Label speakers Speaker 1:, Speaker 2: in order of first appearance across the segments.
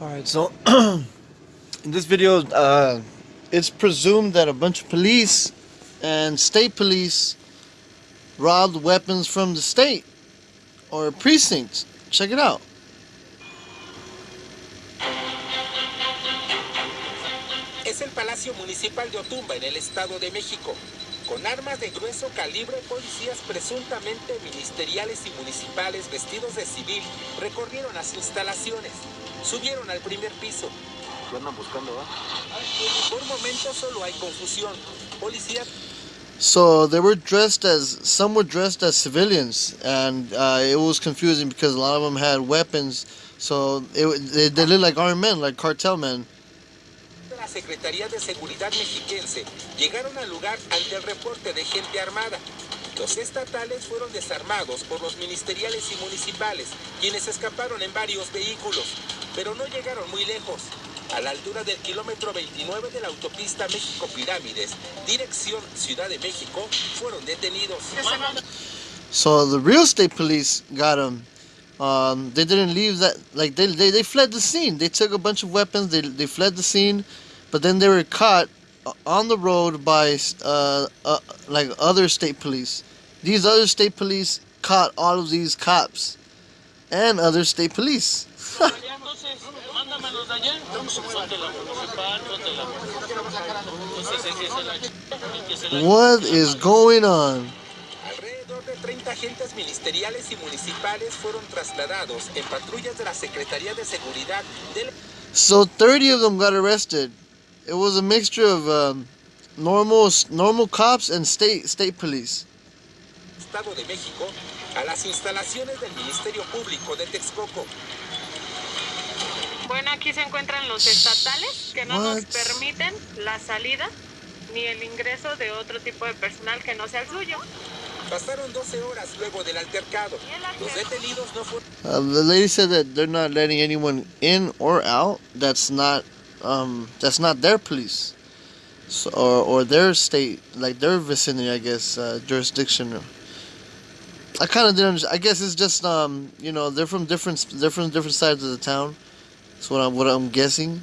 Speaker 1: Alright, so in this video, uh, it's presumed that a bunch of police and state police robbed weapons from the state or precincts. Check it out.
Speaker 2: Palacio Municipal de Otumba en el Estado de México. Con armas de grueso calibre, policías presuntamente ministeriales y municipales vestidos de civil recorrieron las instalaciones. Subieron al primer piso.
Speaker 3: ¿Qué andan buscando, va?
Speaker 2: Por momentos solo hay confusión. Policías
Speaker 1: So they were dressed as some were dressed as civilians, and uh, it was confusing because a lot of them had weapons. So it, they, they looked like armed men, like cartel men.
Speaker 2: La Secretaría de Seguridad mexiquense llegaron al lugar ante el reporte de gente armada. Los estatales fueron desarmados por los ministeriales y municipales, quienes escaparon en varios vehículos, pero no llegaron muy lejos. A la altura del kilómetro 29 de la autopista México-Pirámides, dirección Ciudad de México, fueron detenidos.
Speaker 1: So the real state police got them. Um, they didn't leave that like they, they they fled the scene. They took a bunch of weapons. They they fled the scene, but then they were caught on the road by uh, uh like other state police. These other state police caught all of these cops and other state police.
Speaker 4: Entonces, mándamelos de allá. Ponte la municipal, ponte la Entonces, el que se la... el que se la-
Speaker 1: What is going on?
Speaker 2: De 30 agentes ministeriales y municipales fueron trasladados en patrullas de la Secretaría de Seguridad del
Speaker 1: So 30 of them got arrested. It was a mixture of um, normal normal cops and state state police.
Speaker 2: Estado de México a las instalaciones del Ministerio Público de Texcoco.
Speaker 5: Bueno, aquí se encuentran los estatales que no nos
Speaker 1: What?
Speaker 5: permiten la salida ni el ingreso de otro tipo de personal que no sea el suyo.
Speaker 2: Pasaron 12 horas luego del altercado. Los detenidos no fueron
Speaker 1: Uh, the lady said that they're not letting anyone in or out. That's not um, that's not their police, so, or or their state, like their vicinity, I guess, uh, jurisdiction. I kind of didn't. I guess it's just um, you know, they're from different they're from different sides of the town. That's what I'm what I'm guessing,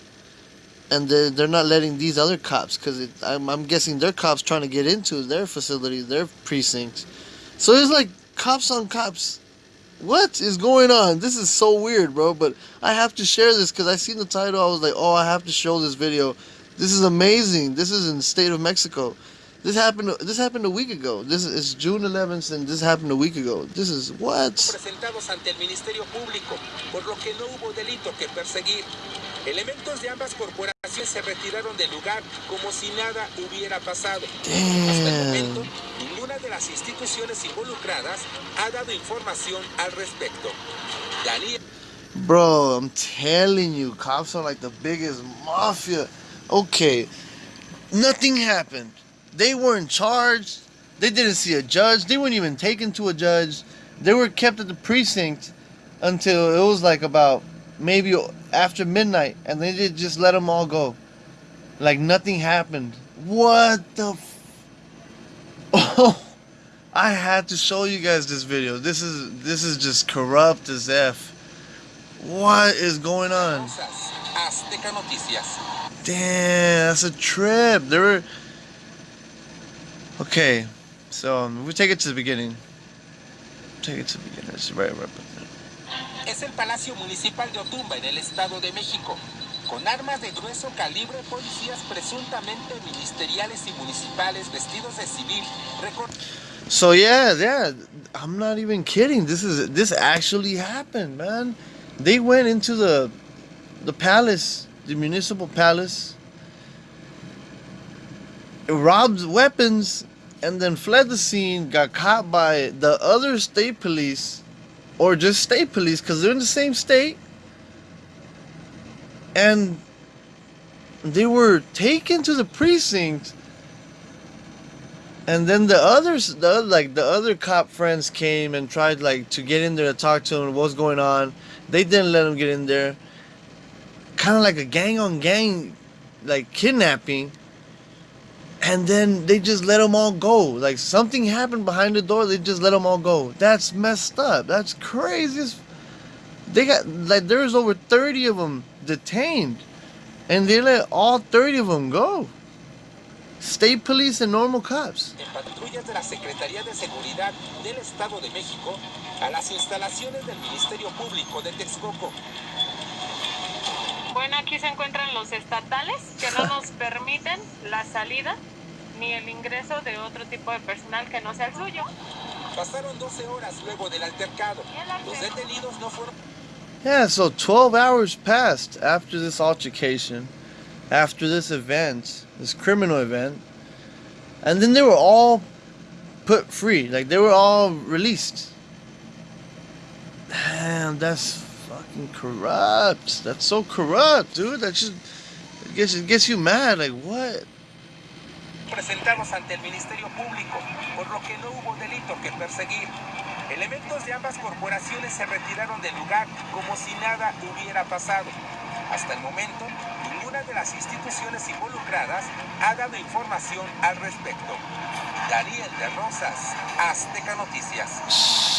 Speaker 1: and they they're not letting these other cops because I'm I'm guessing their cops trying to get into their facility, their precinct. So it's like cops on cops what is going on? This is so weird, bro. But I have to share this because I seen the title. I was like, oh, I have to show this video. This is amazing. This is in the state of Mexico. This happened. This happened a week ago. This is June 11th, and this happened a week ago. This is what?
Speaker 2: presentados ante el Ministerio Público, por lo que no hubo delito que perseguir. Elementos de ambas corporaciones se retiraron del lugar como si nada hubiera pasado. Hasta el momento, ninguna de las instituciones involucradas ha dado información al respecto. Daniel
Speaker 1: Bro, I'm telling you, cops are like the biggest mafia. Okay, nothing happened. They weren't charged. They didn't see a judge. They weren't even taken to a judge. They were kept at the precinct until it was like about maybe after midnight, and they just let them all go. Like nothing happened. What the? I had to show you guys this video. This is this is just corrupt as f. What is going on? Damn, that's a trip. There were. Okay, so um, we take it to the beginning. Take it to the beginning. It's right, right.
Speaker 2: Es el Palacio Municipal de Otumba en el Estado de México. Con armas de grueso calibre, policías presuntamente ministeriales y municipales vestidos de civil
Speaker 1: So yeah, yeah. I'm not even kidding. This is this actually happened, man. They went into the the palace, the municipal palace, robbed weapons, and then fled the scene. Got caught by the other state police, or just state police, because they're in the same state. And they were taken to the precinct and then the others the like the other cop friends came and tried like to get in there to talk to him what's going on they didn't let him get in there kind of like a gang on gang, like kidnapping. And then they just let them all go. Like something happened behind the door, they just let them all go. That's messed up. That's crazy. They got like there's over 30 of them detained, and they let all 30 of them go. State police and normal cops.
Speaker 2: en patrullas de la Secretaría de Seguridad del Estado de México a las instalaciones del Ministerio Público de Texcoco.
Speaker 5: Bueno, aquí se encuentran los estatales que no nos permiten la salida ni el ingreso de otro tipo de personal que no sea el suyo.
Speaker 2: Pasaron 12 horas luego del altercado. Los detenidos no fueron
Speaker 1: Yeah, so 12 hours passed after this altercation, after this event, this criminal event, and then they were all put free. Like they were all released. Damn, that's fucking corrupt. That's so corrupt, dude. That just it gets it gets you mad. Like what?
Speaker 2: ante el Ministerio Público, que no hubo delito que perseguir. Elementos de ambas corporaciones se retiraron del lugar como si nada hubiera pasado. Hasta el momento, ninguna de las instituciones involucradas ha dado información al respecto. Daniel de Rosas, Azteca Noticias.